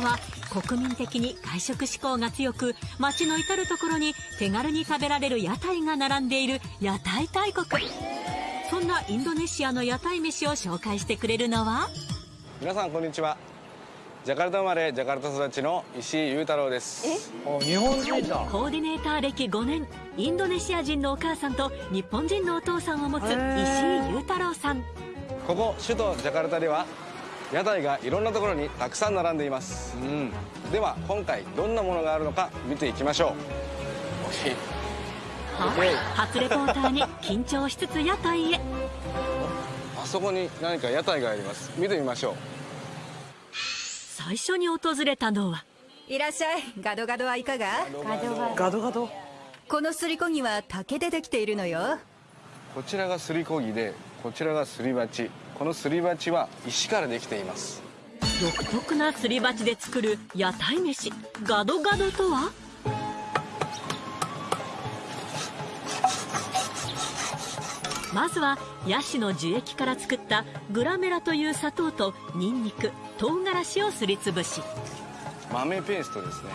は国民的に外食志向が強く街の至る所に手軽に食べられる屋台が並んでいる屋台大国。そんなインドネシアの屋台飯を紹介してくれるのは？皆さんこんにちは。ジャカルタ生まれジャカルタ育ちの石井裕太郎です。日本人だ。コーディネーター歴5年。インドネシア人のお母さんと日本人のお父さんを持つ石井裕太郎さん。ここ首都ジャカルタでは屋台がいろんなところにたくさん並んでいます、うん、では今回どんなものがあるのか見ていきましょう。は？初レポーターに緊張しつつ屋台へ。あそこに何か屋台があります。見てみましょう。最初に訪れたのは。いらっしゃい。ガドガドはいかが？ガドガド？このすりこぎは竹でできているのよ。こちらがすりこぎでこちらがすり鉢このすり鉢は石からできています。独特なすり鉢で作る屋台飯。ガドガドとは？まずはヤシの樹液から作ったグラメラという砂糖とニンニク唐辛子をすりつぶし。豆ペーストですね。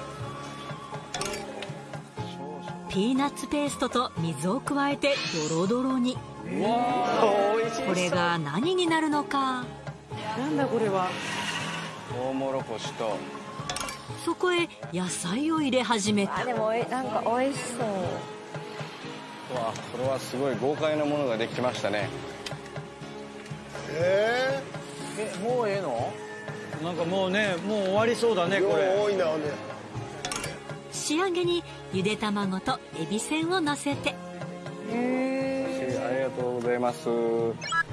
ピーナッツペーストと水を加えてドロドロにこれが何になるのか？なんだこれは？トウモロコシと。そこへ野菜を入れ始めた。あでもおいなんか美味しそう。うわこれはすごい豪快なものができましたね。えもうええの？なんかもうねもう終わりそうだねこれ。多いなね。仕上げにゆで卵とエビせんをのせて。ありがとうございます。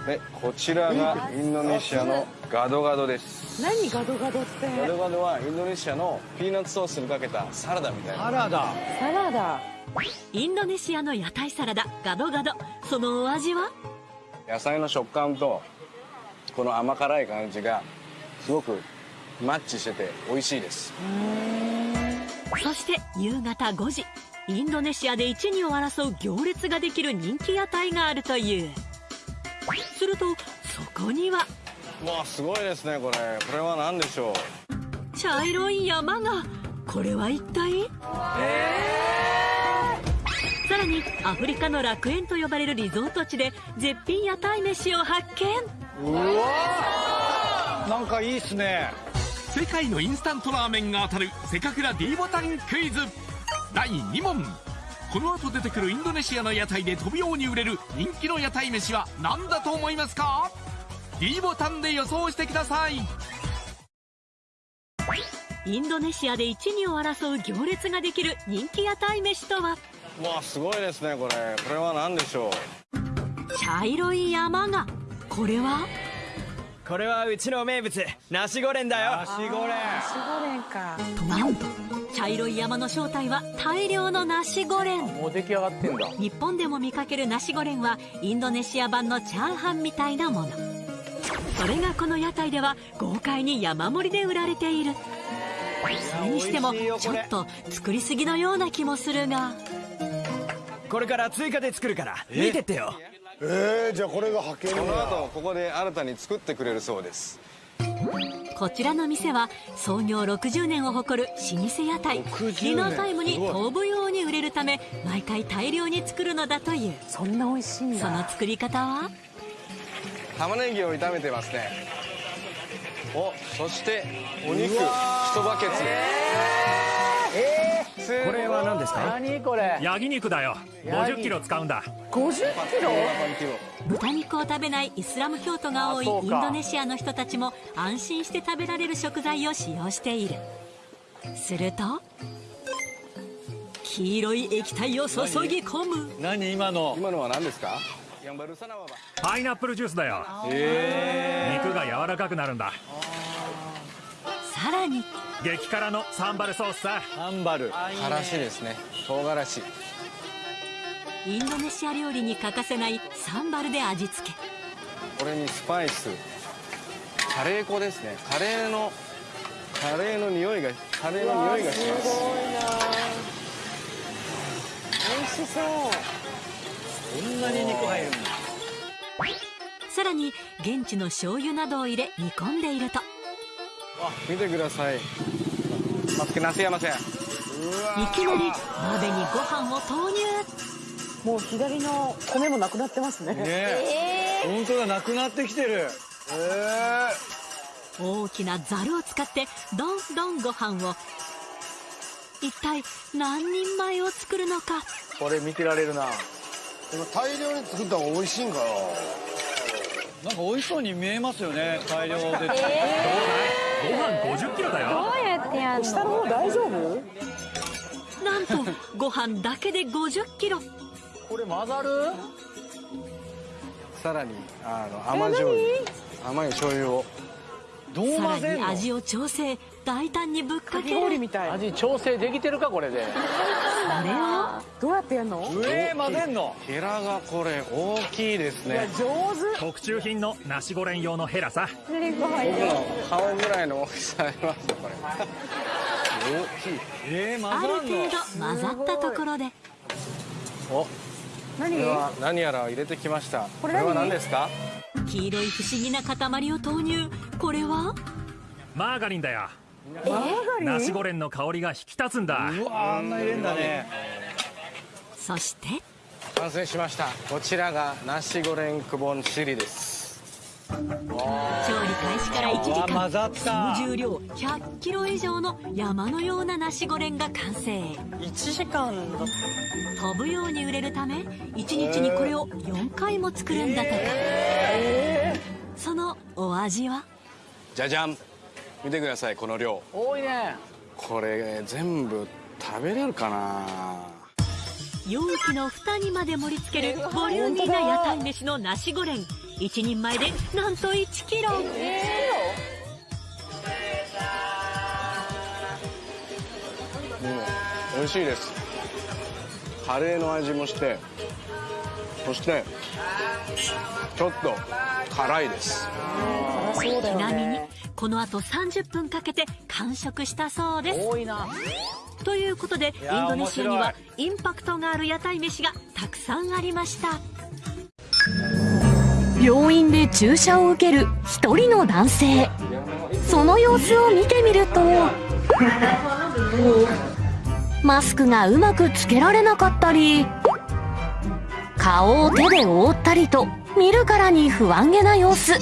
でこちらがインドネシアのガドガドです。何ガドガドって？ガドガドはインドネシアのピーナッツソースにかけたサラダみたいな。サラダ。サラダ。インドネシアの屋台サラダガドガド。そのお味は？野菜の食感とこの甘辛い感じがすごくマッチしてて美味しいです。そして夕方5時インドネシアで一二を争う行列ができる人気屋台があるという。するとそこにはうわすごいですねこれ。これは何でしょう？茶色い山が。これは一体？さらにアフリカの楽園と呼ばれるリゾート地で絶品屋台飯を発見。なんかいいっすね。世界のインスタントラーメンが当たるせかくら D ボタンクイズ第2問。この後出てくるインドネシアの屋台で飛ぶように売れる人気の屋台飯は何だと思いますか？D ボタンで予想してください。インドネシアで一二を争う行列ができる人気屋台飯とは？うわすごいですねこれ。これは何でしょう？茶色い山が。これは？これはうちの名物ナシゴレンだよ。ナシゴレン。シゴレンか。なんと茶色い山の正体は大量のナシゴレン。もう出来上がってんだ。日本でも見かけるナシゴレンはインドネシア版のチャーハンみたいなもの。それがこの屋台では豪快に山盛りで売られている。それにしてもちょっと作りすぎのような気もするが。これから追加で作るから見てってよ。えー、じゃあこれが派遣この後ここで新たに作ってくれるそうですこちらの店は創業60年を誇る老舗屋台。ディナータイムに飛ぶように売れるため毎回大量に作るのだという。そんな美味しいんだ。その作り方は？玉ねぎを炒めてますね。おそしてお肉。一バケツこれは何ですか？何これ？焼肉だよ。50キロ使うんだ。50キロ？豚肉を食べないイスラム教徒が多いインドネシアの人たちも安心して食べられる食材を使用している。すると黄色い液体を注ぎ込む。何今の？今のは何ですか？ヤンバルサナワバパイナップルジュースだよ。肉が柔らかくなるんださらに。激辛のサンバルソースさ。サンバル。からしですね。唐辛子。インドネシア料理に欠かせないサンバルで味付け。これにスパイス。カレー粉ですね。カレーのカレーの匂いがカレーの匂いがします。すごいな美味しそう。こんなに肉入るんださらに現地の醤油などを入れ煮込んでいると見てください。マスクなせやませんいきなり鍋にご飯を投入。もう左の米もなくなってますね。ねえ。本当だなくなってきてる。大きなザルを使ってどんどんご飯を。一体何人前を作るのか。これ見てられるな。でも大量に作った方が美味しいんかなんか美味しそうに見えますよね大量で、ご飯50キロだよ。どうやってやんの？下の方大丈夫？なんとご飯だけで50キロ。これ混ざる？さらにあの甘醤油甘い醤油を。どうさら混ぜんの？に味を調整大胆にぶっかかきける氷みたい。味調整できてるかこれで。それをどうやってやんの？上混ぜんの？ヘラがこれ大きいですいやね上手。特注品のナシゴレン用のヘラさ。僕の顔ぐらいの大きさありますよこれ。大きい。えー、ある混ざんの程度混ざったところで。おこ何れは何やら入れてきました。これ何？は何ですか？黄色い不思議な塊を投入。これは？マーガリンだよ。マーガリン？ナシゴレンの香りが引き立つんだ。うわあんな入れんだねそして？完成しました。こちらがナシゴレンクボンチリです。調理開始から1時間。総重量100キロ以上の山のようなナシゴレンが完成。1時間だ飛ぶように売れるため1日にこれを4回も作るんだとか。そのお味は？じゃじゃん。見てくださいこの量。多いね。これ全部食べれるかな？容器の蓋にまで盛り付けるボリューミーな屋台飯のナシゴレン。1人前でなんと1キロ。うん美味しいです。カレーの味もしてそしてちょっと辛いです。ちなみにね。この後30分かけて完食したそうです。多いなということでインドネシアには面インパクトがある屋台飯がたくさんありました。病院で注射を受ける一人の男性。その様子を見てみるとマスクがうまくつけられなかったり顔を手で覆ったりと見るからに不安げな様子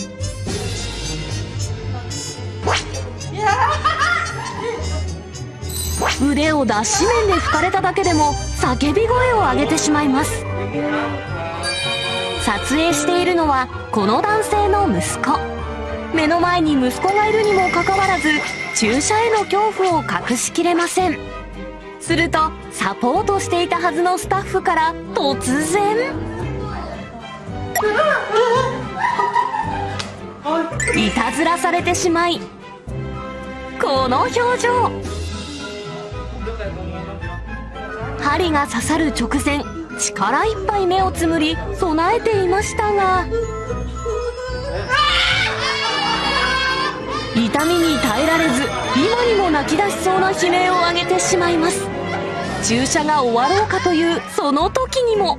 腕を脱脂麺で拭かれただけでも叫び声を上げてしまいます。撮影しているのはこの男性の息子。目の前に息子がいるにもかかわらず注射への恐怖を隠しきれません。するとサポートしていたはずのスタッフから突然。いたずらされてしまいこの表情。針が刺さる直前力いっぱい目をつむり備えていましたが痛みに耐えられず今にも泣き出しそうな悲鳴を上げてしまいます。注射が終わろうかというその時にも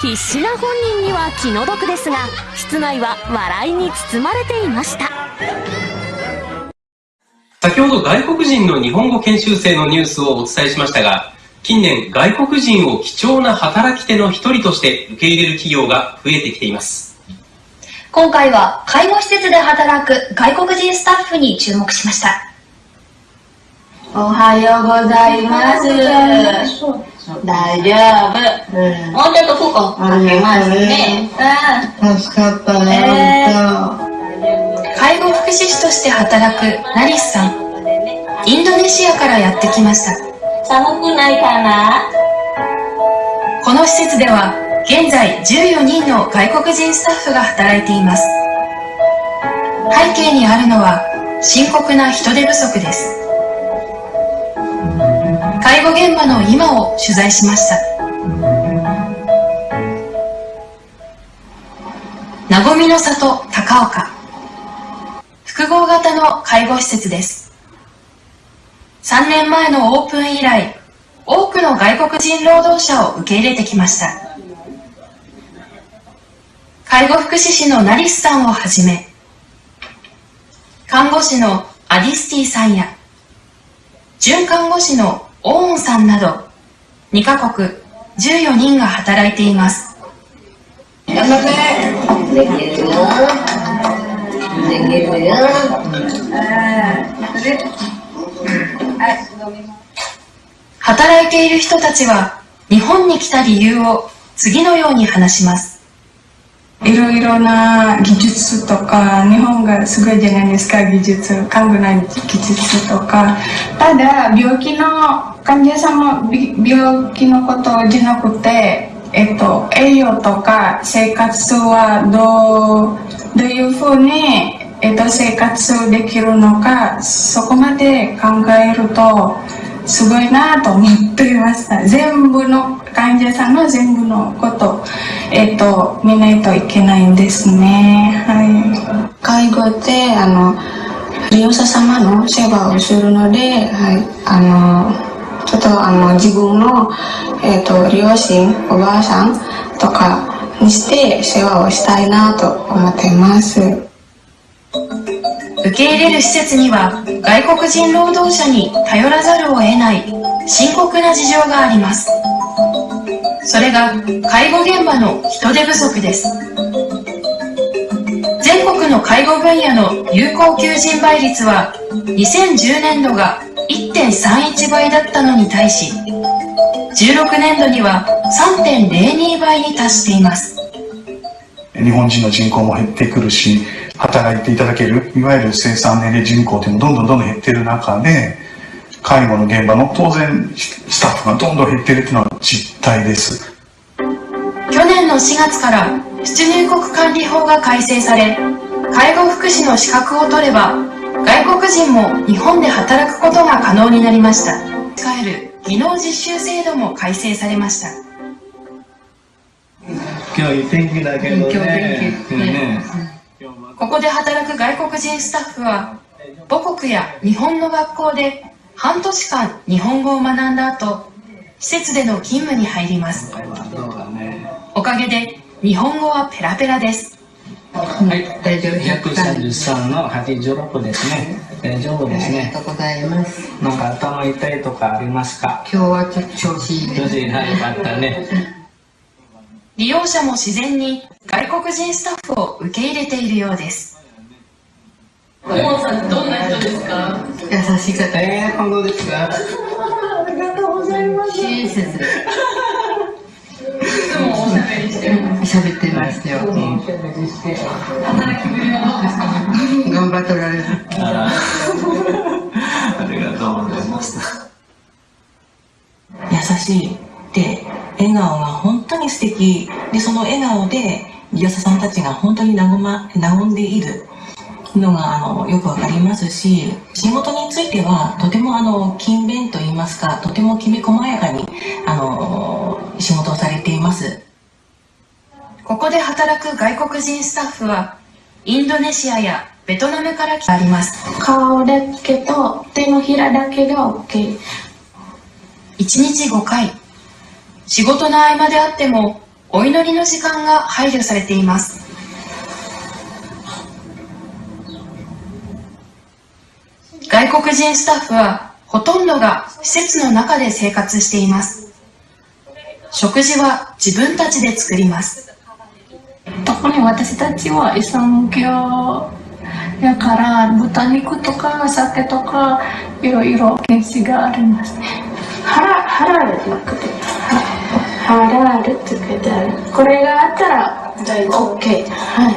必死な本人には気の毒ですが室内は笑いに包まれていました。先ほど外国人の日本語研修生のニュースをお伝えしましたが、近年外国人を貴重な働き手の一人として受け入れる企業が増えてきています。今回は介護施設で働く外国人スタッフに注目しました。おはようございます。大丈夫。もうちょっとここ開けますね。助かったね、介護福祉士として働くナリスさん。インドネシアからやってきました。寒くないかな？この施設では現在14人の外国人スタッフが働いています。背景にあるのは深刻な人手不足です。介護現場の今を取材しました。なごみの里高岡。合型の介護施設です。3年前のオープン以来、多くの外国人労働者を受け入れてきました。介護福祉士のナリスさんをはじめ、看護師のアディスティさんや、准看護師のオーンさんなど、2カ国14人が働いています。頑張ってできるよできるよ働いている人たちは、日本に来た理由を次のように話します。いろいろな技術とか、日本がすごいじゃないですか、技術、看護の技術とか。ただ、病気の患者さんもび病気のことじゃなくて、えっと、栄養とか生活はどう、どういうふうに、えっと、生活できるのか、そこまで考えると、すごいなと思っていました。全部の患者さんの全部のこと、えっと、見ないといけないんですね。はい。介護って、あの、利用者様の世話をするので、はい、あの、ちょっとあの、自分の、えっ、と、両親、おばあさんとかにして世話をしたいなと思ってます。受け入れる施設には外国人労働者に頼らざるを得ない深刻な事情があります。それが介護現場の人手不足です。全国の介護分野の有効求人倍率は2010年度が1.31倍だったのに対し、16年度には3.02倍に達しています。日本人の人口も減ってくるし、働いていただける、いわゆる生産年齢人口っていうのもどんどんどんどん減ってる中で、介護の現場の当然スタッフがどんどん減ってるっていうのは実態です。去年の4月から出入国管理法が改正され、介護福祉の資格を取れば、外国人も日本で働くことが可能になりました。使える技能実習制度も改正されました。今日いい天気だけどね。今日天気ねここで働く外国人スタッフは、母国や日本の学校で半年間日本語を学んだ後、施設での勤務に入ります。おかげで日本語はペラペラです。はい、大丈夫？133の86ですね。大丈夫ですね。ありがとうございます。なんか頭痛いとかありますか？今日はちょっと調子いい。調子いいな、よかったね。利用者も自然に外国人スタッフを受け入れているようです。モンさん、どんな人ですか？優しい方。えー、本当ですか？ありがとうございます。親切。いつもおしゃべりしてる。喋ってましたよ。うん、働きぶりはどうですか？頑張っておられる。ありがとうございます。優しいで笑顔が本当に素敵。でその笑顔で利用者さんたちが本当に和,、ま、和んでいる。のがあのよくわかりますし仕事についてはとてもあの勤勉といいますかとてもきめ細やかにあの仕事をされています。ここで働く外国人スタッフはインドネシアやベトナムから来てあります。顔だけと手のひらだけが OK 1日5回仕事の合間であってもお祈りの時間が配慮されています。外国人スタッフはほとんどが施設の中で生活しています。食事は自分たちで作ります。特に私たちはイスラム教やから豚肉とか酒とかいろいろ禁止がありますね。ハラハラルってくてハラルって書いてある。これがあったら OK はい。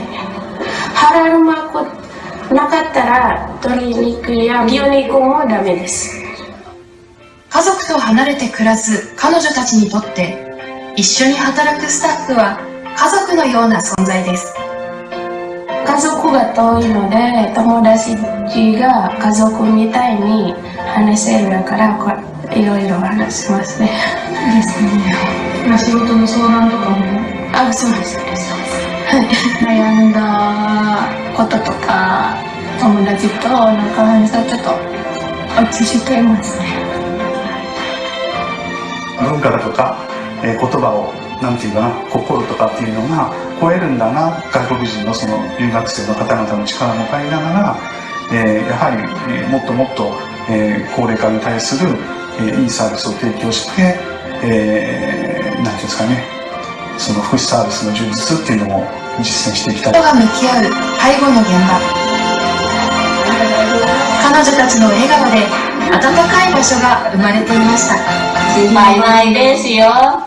ハラルなかったら鶏肉や牛肉もダメです。家族と離れて暮らす彼女たちにとって一緒に働くスタッフは家族のような存在です。家族が遠いので友達が家族みたいに話せるだからいろいろ話しますねですね。まあ仕事の相談とかもあそうです。そうです悩んだこととか友達と仲話すとちょっと落ち着けますね。文化だとか、えー言葉をなんていうかな心とかっていうのが超えるんだな外国人のその留学生の方々の力も借りながら、えー、やはり、えー、もっともっと、えー、高齢化に対する、えー、いいサービスを提供して、えー、なんていうんですかね。その福祉サービスの充実っていうのも実践していきたい。人が向き合う介護の現場。彼女たちの笑顔で温かい場所が生まれていました。心配ないですよ